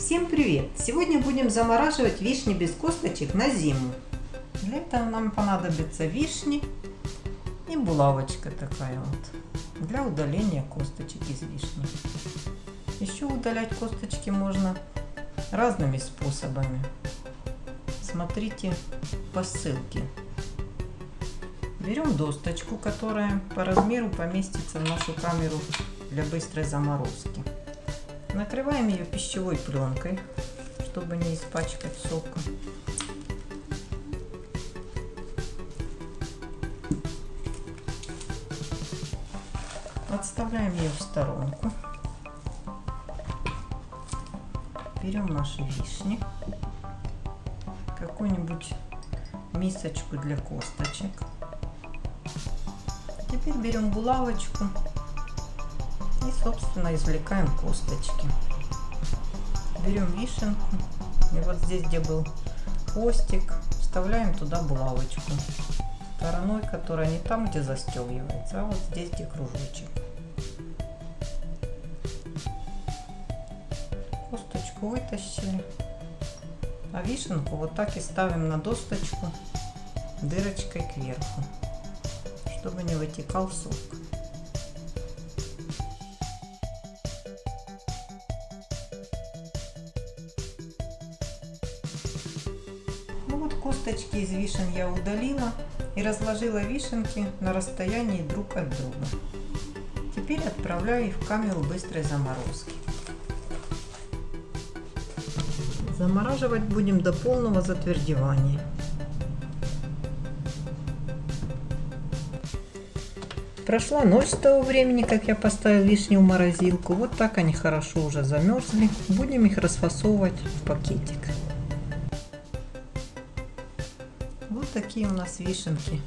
Всем привет! Сегодня будем замораживать вишни без косточек на зиму. Для этого нам понадобится вишни и булавочка такая вот для удаления косточек из вишни. Еще удалять косточки можно разными способами. Смотрите по ссылке. Берем досточку, которая по размеру поместится в нашу камеру для быстрой заморозки. Накрываем ее пищевой пленкой, чтобы не испачкать сока. Отставляем ее в сторонку. Берем наши вишни, какую-нибудь мисочку для косточек. Теперь берем булавочку и, собственно, извлекаем косточки. Берем вишенку. И вот здесь, где был хвостик, вставляем туда булавочку. Стороной, которая не там, где застегивается, а вот здесь, где кружочек. Косточку вытащили. А вишенку вот так и ставим на досточку дырочкой кверху, чтобы не вытекал сок. Вот косточки из вишен я удалила и разложила вишенки на расстоянии друг от друга. Теперь отправляю их в камеру быстрой заморозки. Замораживать будем до полного затвердевания. Прошла ночь с того времени, как я поставил вишни в морозилку. Вот так они хорошо уже замерзли. Будем их расфасовывать в пакетик. Вот такие у нас вишенки.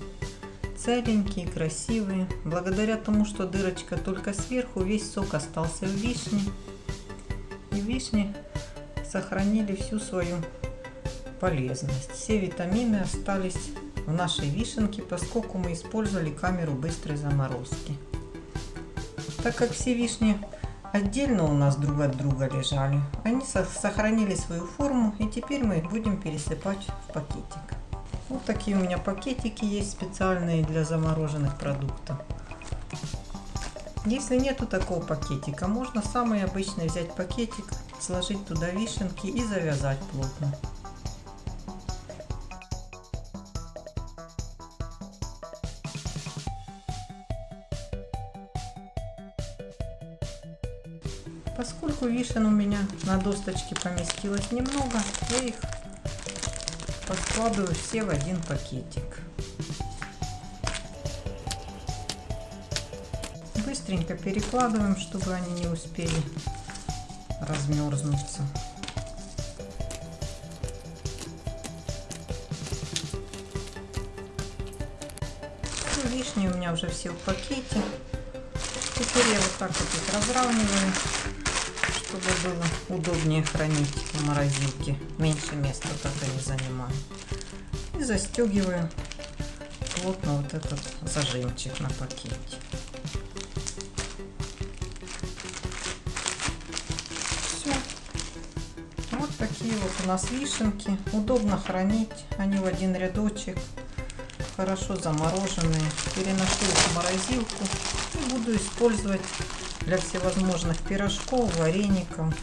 Целенькие, красивые. Благодаря тому, что дырочка только сверху, весь сок остался в вишне. И вишни сохранили всю свою полезность. Все витамины остались в нашей вишенке, поскольку мы использовали камеру быстрой заморозки. Так как все вишни отдельно у нас друг от друга лежали, они сохранили свою форму и теперь мы их будем пересыпать в пакетик. Вот такие у меня пакетики есть специальные для замороженных продуктов. Если нету такого пакетика, можно самый обычный взять пакетик, сложить туда вишенки и завязать плотно. Поскольку вишен у меня на досточке поместилось немного, я их подкладываю все в один пакетик. Быстренько перекладываем, чтобы они не успели размерзнуться. Вишни у меня уже все в пакете. Теперь я вот так вот их разравниваю чтобы было удобнее хранить в морозилке. Меньше места так они занимают. И застегиваю плотно вот этот зажимчик на пакете. Все. Вот такие вот у нас вишенки. Удобно хранить. Они в один рядочек. Хорошо замороженные. Переношу их в морозилку и буду использовать для всевозможных пирожков, вареников.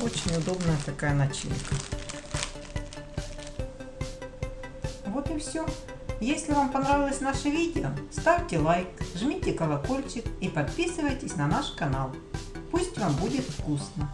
Очень удобная такая начинка. Вот и все. Если вам понравилось наше видео, ставьте лайк, жмите колокольчик и подписывайтесь на наш канал. Пусть вам будет вкусно!